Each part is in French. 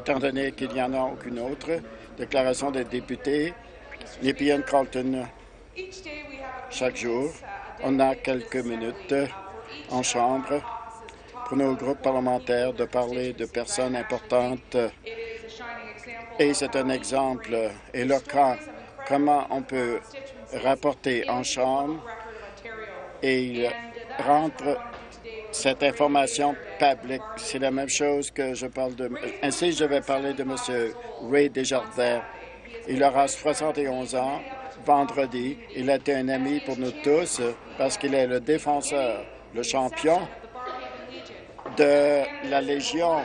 Étant donné qu'il n'y en a aucune autre, déclaration des députés, Nepean Carlton. Chaque jour, on a quelques minutes en chambre pour nos groupes parlementaires de parler de personnes importantes. Et c'est un exemple éloquent comment on peut rapporter en chambre et rendre cette information publique. C'est la même chose que je parle de... Ainsi, je vais parler de M. Ray Desjardins. Il aura 71 ans vendredi. Il a été un ami pour nous tous parce qu'il est le défenseur, le champion de la Légion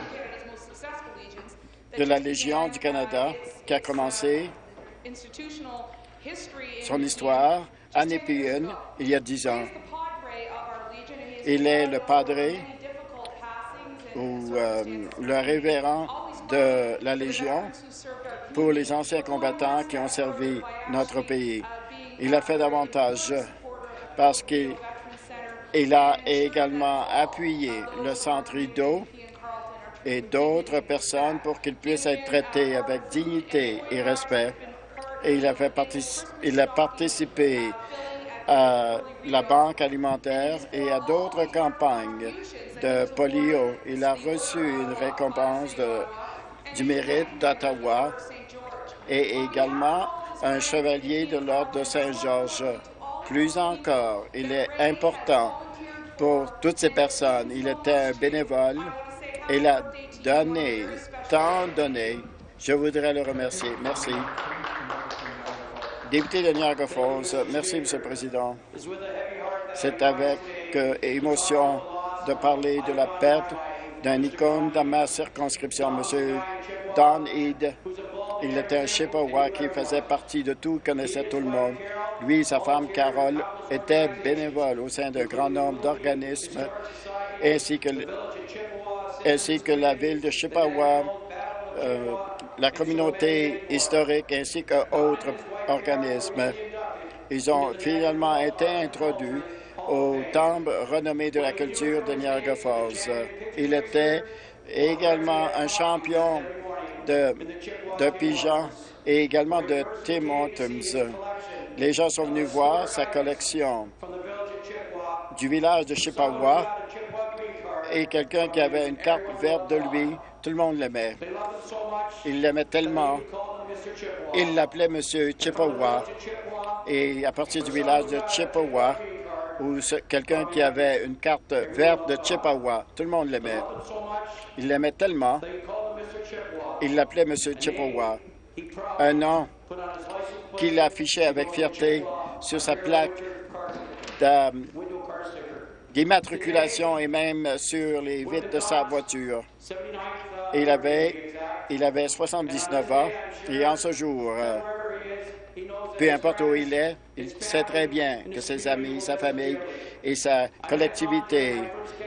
de la Légion du Canada qui a commencé son histoire à Nepean il y a dix ans. Il est le padré ou euh, le révérend de la Légion pour les anciens combattants qui ont servi notre pays. Il a fait davantage parce qu'il il a également appuyé le Centre Ido et d'autres personnes pour qu'ils puissent être traités avec dignité et respect. Et il a participé à la Banque alimentaire et à d'autres campagnes de polio. Il a reçu une récompense de, du mérite d'Ottawa et également un chevalier de l'Ordre de Saint-Georges. Plus encore, il est important pour toutes ces personnes. Il était un bénévole. Il a donné, tant donné. Je voudrais le remercier. Merci. Député de Niagara Falls, merci, M. le Président. C'est avec euh, émotion de parler de la perte d'un icône dans ma circonscription, M. Don Eade. Il était un Chippewa qui faisait partie de tout, connaissait tout le monde. Lui et sa femme, Carole, étaient bénévoles au sein d'un grand nombre d'organismes, ainsi que, ainsi que la ville de Chippewa, euh, la communauté historique, ainsi qu'autres organismes. Ils ont finalement été introduits au temple renommé de la culture de Niagara Falls. Il était également un champion de, de pigeons et également de Tim Hortons. Les gens sont venus voir sa collection du village de Chippewa et quelqu'un qui avait une carte verte de lui. Tout le monde l'aimait. Il l'aimait tellement. Il l'appelait Monsieur Chippewa. Et à partir du village de Chippewa, ou quelqu'un qui avait une carte verte de Chippewa, tout le monde l'aimait. Il l'aimait tellement. Il l'appelait Monsieur Chippewa. Un nom qu'il affichait avec fierté sur sa plaque d'immatriculation et même sur les vitres de sa voiture. il avait, il avait 79 ans et en ce jour, euh, peu importe où il est, il sait très bien que ses amis, sa famille et sa collectivité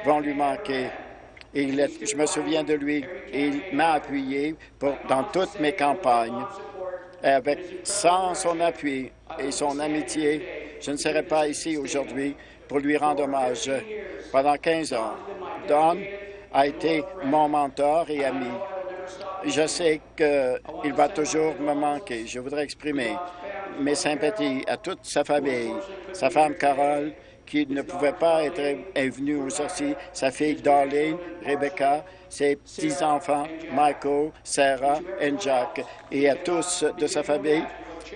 vont lui manquer. Je me souviens de lui il m'a appuyé dans toutes mes campagnes avec, sans son appui et son amitié, je ne serais pas ici aujourd'hui pour lui rendre hommage. Pendant 15 ans, Don a été mon mentor et ami. Je sais qu'il va toujours me manquer. Je voudrais exprimer mes sympathies à toute sa famille, sa femme Carole, qui ne pouvait pas être venue aujourd'hui, sa fille Darlene, Rebecca, ses petits-enfants, Michael, Sarah et Jack, et à tous de sa famille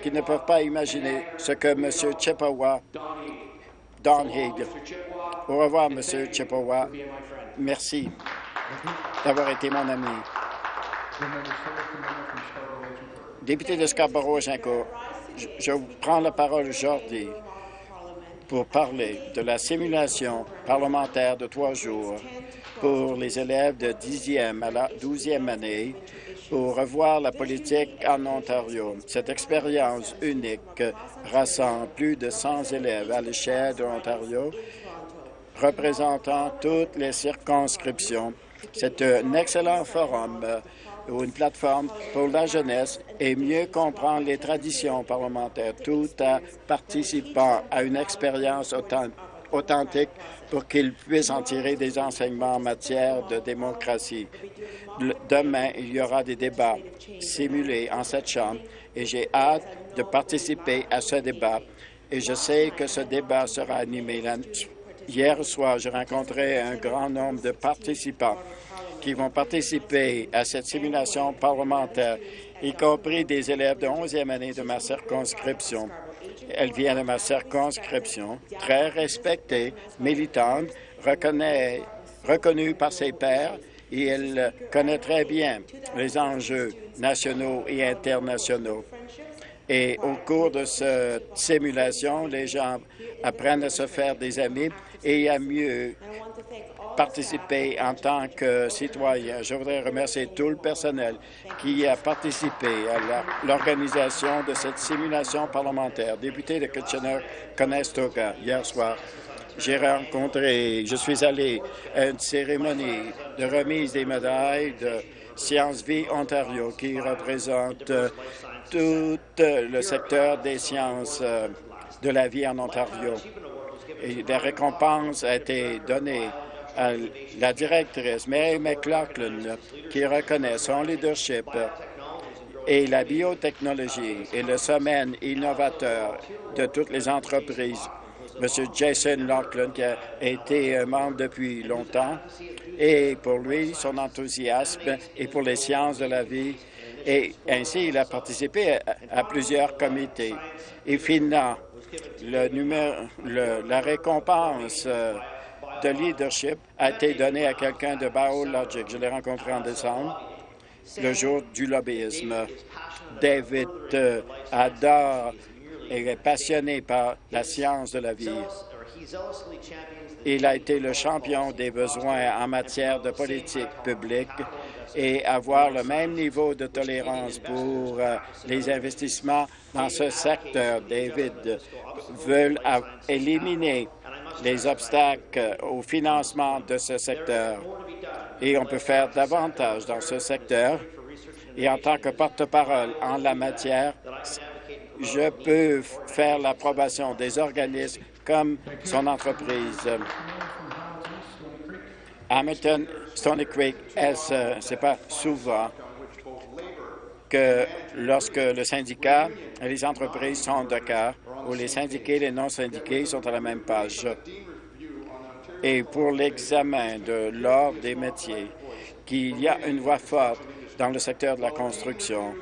qui ne peuvent pas imaginer ce que M. Chippewa, Don Heed. Au revoir, M. Chippewa. Merci d'avoir été mon ami. Député de Scarborough-Gincourt, je, je prends la parole aujourd'hui pour parler de la simulation parlementaire de trois jours pour les élèves de 10e à la 12e année pour revoir la politique en Ontario. Cette expérience unique rassemble plus de 100 élèves à l'échelle de l'Ontario, représentant toutes les circonscriptions. C'est un excellent forum ou une plateforme pour la jeunesse et mieux comprendre les traditions parlementaires tout en participant à une expérience authentique pour qu'ils puissent en tirer des enseignements en matière de démocratie. Demain, il y aura des débats simulés en cette Chambre et j'ai hâte de participer à ce débat et je sais que ce débat sera animé. Hier soir, j'ai rencontré un grand nombre de participants qui vont participer à cette simulation parlementaire, y compris des élèves de 11e année de ma circonscription. Elle vient de ma circonscription, très respectée, militante, reconnue par ses pairs et elle connaît très bien les enjeux nationaux et internationaux. Et au cours de cette simulation, les gens apprennent à se faire des amis et à mieux participer en tant que citoyen. Je voudrais remercier tout le personnel qui a participé à l'organisation de cette simulation parlementaire. Député de Kitchener-Conestoga, hier soir, j'ai rencontré, je suis allé à une cérémonie de remise des médailles de Sciences Vie Ontario qui représente tout le secteur des sciences euh, de la vie en Ontario. Et des récompenses ont été données à la directrice Mary McLaughlin qui reconnaît son leadership et la biotechnologie et le semaine innovateur de toutes les entreprises. M. Jason Laughlin, qui a été membre depuis longtemps, et pour lui, son enthousiasme et pour les sciences de la vie, et ainsi il a participé à, plusieurs comités. Et finalement, la récompense euh, de leadership a été donné à quelqu'un de BioLogic. Je l'ai rencontré en décembre, le jour du lobbyisme. David euh, adore et est passionné par la science de la vie. Il a été le champion des besoins en matière de politique publique et avoir le même niveau de tolérance pour euh, les investissements dans ce secteur. David veut éliminer les obstacles au financement de ce secteur. Et on peut faire davantage dans ce secteur. Et en tant que porte-parole en la matière, je peux faire l'approbation des organismes comme son entreprise. Hamilton, Stony Creek, ce n'est pas souvent que lorsque le syndicat et les entreprises sont d'accord, où les syndiqués et les non-syndiqués sont à la même page. Et pour l'examen de l'ordre des métiers, qu'il y a une voix forte dans le secteur de la construction.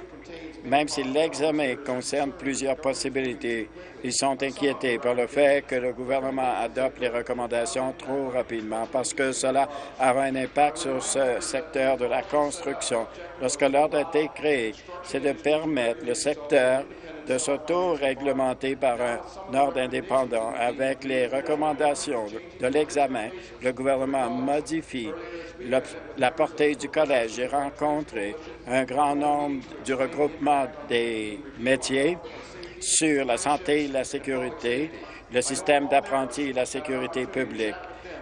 Même si l'examen concerne plusieurs possibilités, ils sont inquiétés par le fait que le gouvernement adopte les recommandations trop rapidement parce que cela aura un impact sur ce secteur de la construction. Lorsque l'ordre a été créé, c'est de permettre le secteur de s'auto-réglementer par un ordre indépendant. Avec les recommandations de l'examen, le gouvernement modifie la portée du collège. J'ai rencontré un grand nombre du regroupement des métiers sur la santé et la sécurité, le système d'apprentis et la sécurité publique.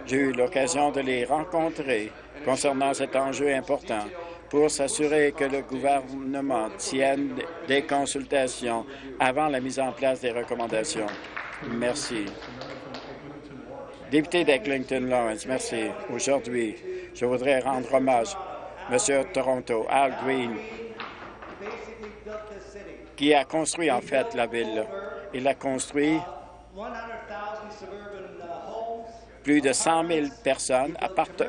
J'ai eu l'occasion de les rencontrer concernant cet enjeu important pour s'assurer que le gouvernement tienne des consultations avant la mise en place des recommandations. Merci. Député d'Eglinton Lawrence, merci. Aujourd'hui, je voudrais rendre hommage Monsieur Toronto, Al Green, qui a construit en fait la ville. Il a construit plus de 100 000 personnes,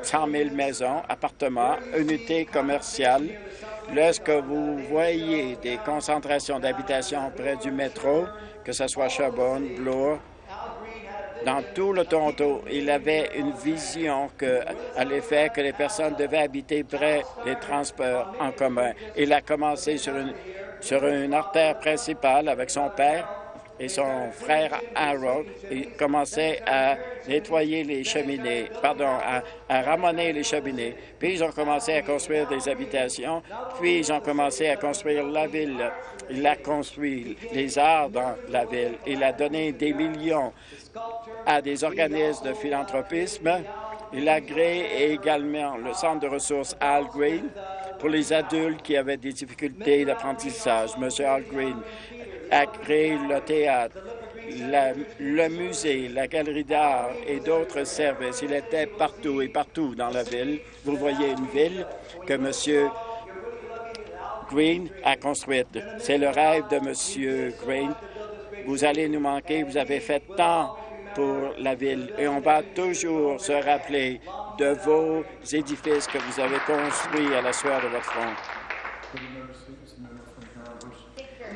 100 000 maisons, appartements, unités commerciales. Lorsque vous voyez des concentrations d'habitation près du métro, que ce soit Sherbourne, Bloor, dans tout le Toronto, il avait une vision que, à l'effet que les personnes devaient habiter près des transports en commun. Il a commencé sur une, sur une artère principale avec son père et son frère Harold, ils commençaient à nettoyer les cheminées, pardon, à, à, ramener les cheminées. Puis ils ont commencé à construire des habitations, puis ils ont commencé à construire la ville. Il a construit les arts dans la ville. Il a donné des millions à des organismes de philanthropisme. Il a créé également le centre de ressources Al Green pour les adultes qui avaient des difficultés d'apprentissage. M. Green a créé le théâtre, le musée, la galerie d'art et d'autres services. Il était partout et partout dans la ville. Vous voyez une ville que M. Green a construite. C'est le rêve de M. Green. Vous allez nous manquer. Vous avez fait tant pour la ville et on va toujours se rappeler de vos édifices que vous avez construits à la sueur de votre front.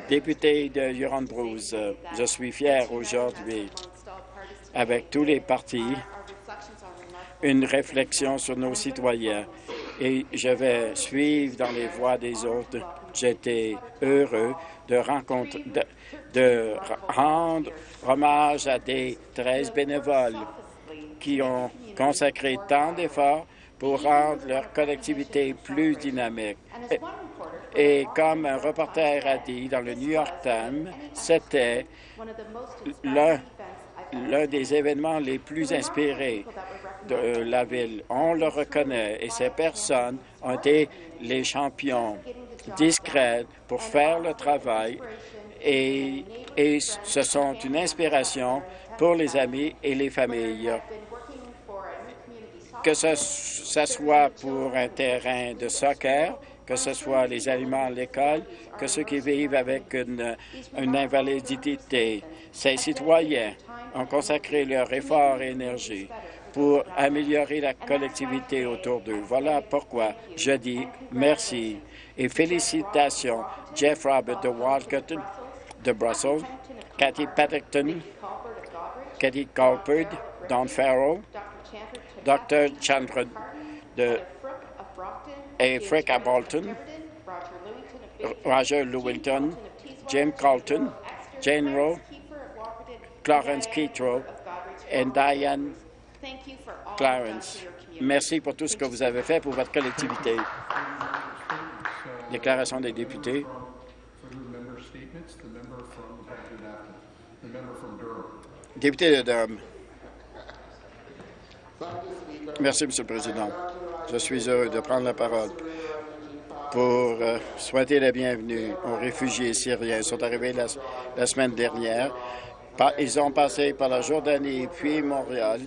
Député de Huron-Bruce, je suis fier aujourd'hui, avec tous les partis, une réflexion sur nos citoyens et je vais suivre dans les voies des autres. J'étais heureux de, de, rendre hommage à des 13 bénévoles qui ont consacré tant d'efforts pour rendre leur collectivité plus dynamique. Et comme un reporter a dit dans le New York Times, c'était l'un des événements les plus inspirés de la ville. On le reconnaît et ces personnes ont été les champions discrets pour faire le travail et, et ce sont une inspiration pour les amis et les familles que ce, soit pour un terrain de soccer, que ce soit les aliments à l'école, que ceux qui vivent avec une, invalidité. Ces citoyens ont consacré leur effort et énergie pour améliorer la collectivité autour d'eux. Voilà pourquoi je dis merci et félicitations Jeff Robert de Walkerton, de Brussels, Cathy Paddington, Cathy Colford, Don Farrell, Dr. Chandra de et Frick à Bolton, Roger Lewington, Jim Colton, Jane Rowe, Clarence Keatrow et Diane Clarence. Merci pour tout ce que vous avez fait pour votre collectivité. Déclaration des députés. Député de Durham. Merci, M. le Président. Je suis heureux de prendre la parole pour euh, souhaiter la bienvenue aux réfugiés syriens. Ils sont arrivés la, semaine dernière. Ils ont passé par la Jordanie, puis Montréal,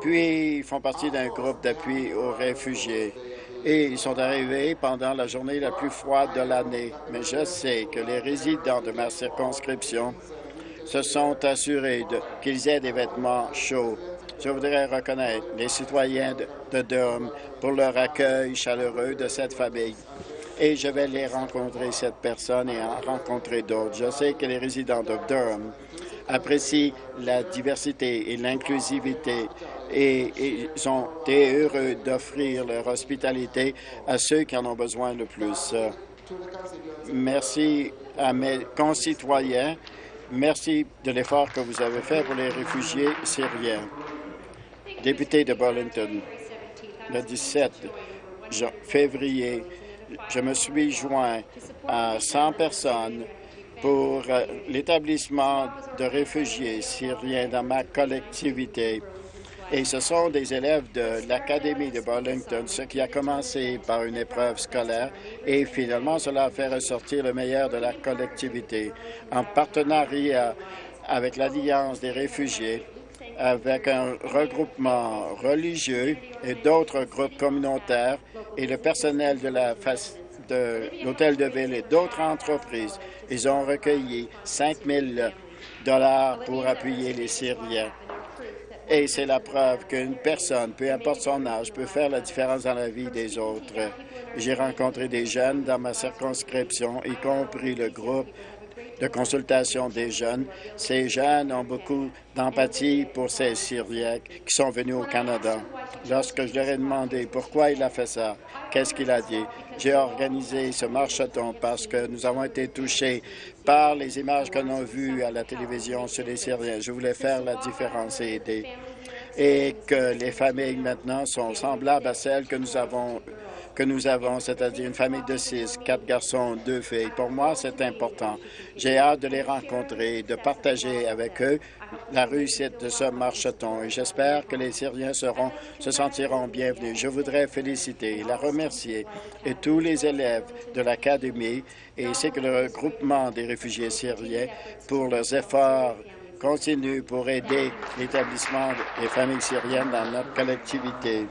puis ils font partie d'un groupe d'appui aux réfugiés. Et ils sont arrivés pendant la journée la plus froide de l'année. Mais je sais que les résidents de ma circonscription se sont assurés qu'ils aient des vêtements chauds je voudrais reconnaître les citoyens de, Durham pour leur accueil chaleureux de cette famille. Et je vais les rencontrer, cette personne, et en rencontrer d'autres. Je sais que les résidents de Durham apprécient la diversité et l'inclusivité et, ils ont été heureux d'offrir leur hospitalité à ceux qui en ont besoin le plus. Merci à mes concitoyens. Merci de l'effort que vous avez fait pour les réfugiés syriens député de Burlington. Le 17 février, je me suis joint à 100 personnes pour euh, l'établissement de réfugiés syriens dans ma collectivité. Et ce sont des élèves de l'Académie de Burlington, ce qui a commencé par une épreuve scolaire et finalement cela a fait ressortir le meilleur de la collectivité. En partenariat avec l'Alliance des réfugiés, avec un regroupement religieux et d'autres groupes communautaires et le personnel de la de l'Hôtel de Ville et d'autres entreprises. Ils ont recueilli 5 000 dollars pour appuyer les Syriens. Et c'est la preuve qu'une personne, peu importe son âge, peut faire la différence dans la vie des autres. J'ai rencontré des jeunes dans ma circonscription, y compris le groupe de consultation des jeunes. Ces jeunes ont beaucoup d'empathie pour ces Syriens qui sont venus au Canada. Lorsque je leur ai demandé pourquoi il a fait ça, qu'est-ce qu'il a dit, j'ai organisé ce marcheton parce que nous avons été touchés par les images qu'on a vues à la télévision sur les Syriens. Je voulais faire la différence et aider. Et que les familles maintenant sont semblables à celles que nous avons que nous avons, c'est-à-dire une famille de six, quatre garçons, deux filles. Pour moi, c'est important. J'ai hâte de les rencontrer, de partager avec eux la réussite de ce marcheton et j'espère que les Syriens se sentiront bienvenus. Je voudrais féliciter et la remercier et tous les élèves de l'Académie et ainsi que le regroupement des réfugiés syriens pour leurs efforts continue pour aider l'établissement des familles syriennes dans notre collectivité.